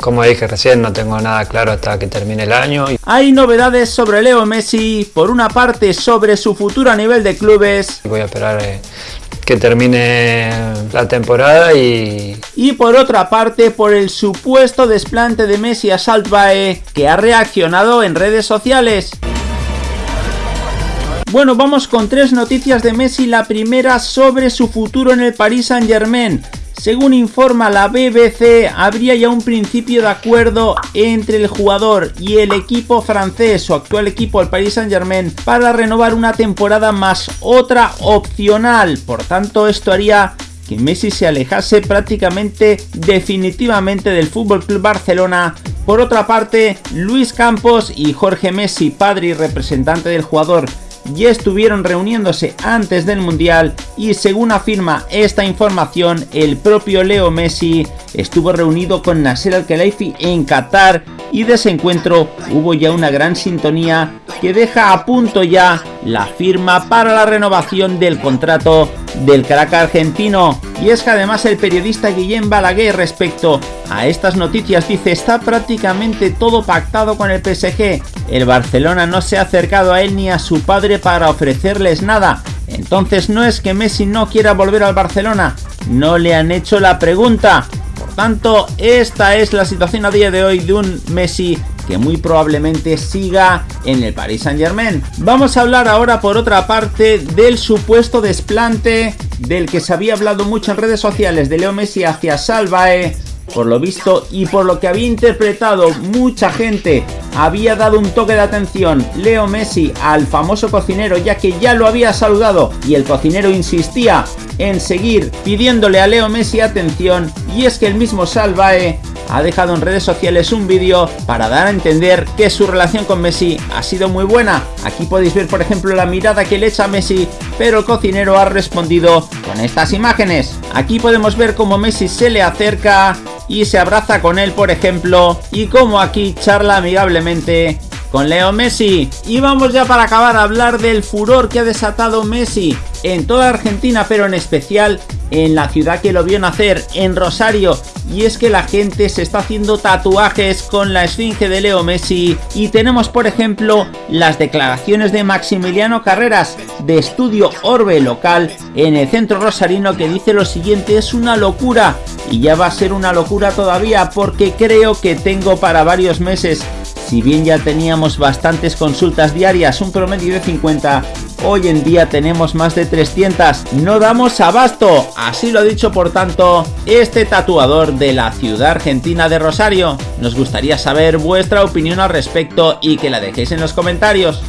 Como dije recién, no tengo nada claro hasta que termine el año. Hay novedades sobre Leo Messi, por una parte sobre su futuro a nivel de clubes. Voy a esperar eh, que termine la temporada y... Y por otra parte por el supuesto desplante de Messi a Saltbae que ha reaccionado en redes sociales. Bueno, vamos con tres noticias de Messi. La primera sobre su futuro en el Paris Saint Germain. Según informa la BBC, habría ya un principio de acuerdo entre el jugador y el equipo francés, su actual equipo, el Paris Saint Germain, para renovar una temporada más otra opcional. Por tanto, esto haría que Messi se alejase prácticamente definitivamente del Club Barcelona. Por otra parte, Luis Campos y Jorge Messi, padre y representante del jugador, ya estuvieron reuniéndose antes del Mundial y según afirma esta información, el propio Leo Messi estuvo reunido con Nasser Al-Khelaifi en Qatar y de ese encuentro hubo ya una gran sintonía que deja a punto ya la firma para la renovación del contrato del crack argentino. Y es que además el periodista Guillem Balaguer respecto a estas noticias dice está prácticamente todo pactado con el PSG. El Barcelona no se ha acercado a él ni a su padre para ofrecerles nada. Entonces no es que Messi no quiera volver al Barcelona, no le han hecho la pregunta. Por tanto, esta es la situación a día de hoy de un Messi que muy probablemente siga en el Paris Saint Germain. Vamos a hablar ahora por otra parte del supuesto desplante del que se había hablado mucho en redes sociales de Leo Messi hacia Salvae. Por lo visto y por lo que había interpretado mucha gente había dado un toque de atención. Leo Messi al famoso cocinero ya que ya lo había saludado y el cocinero insistía en seguir pidiéndole a Leo Messi atención. Y es que el mismo Salvae ha dejado en redes sociales un vídeo para dar a entender que su relación con Messi ha sido muy buena. Aquí podéis ver por ejemplo la mirada que le echa a Messi, pero el cocinero ha respondido con estas imágenes. Aquí podemos ver cómo Messi se le acerca y se abraza con él por ejemplo, y cómo aquí charla amigablemente con Leo Messi. Y vamos ya para acabar a hablar del furor que ha desatado Messi en toda Argentina, pero en especial en la ciudad que lo vio nacer, en Rosario. Y es que la gente se está haciendo tatuajes con la esfinge de Leo Messi. Y tenemos por ejemplo las declaraciones de Maximiliano Carreras de Estudio Orbe Local en el centro rosarino que dice lo siguiente, es una locura. Y ya va a ser una locura todavía porque creo que tengo para varios meses si bien ya teníamos bastantes consultas diarias, un promedio de 50, hoy en día tenemos más de 300. No damos abasto, así lo ha dicho por tanto este tatuador de la ciudad argentina de Rosario. Nos gustaría saber vuestra opinión al respecto y que la dejéis en los comentarios.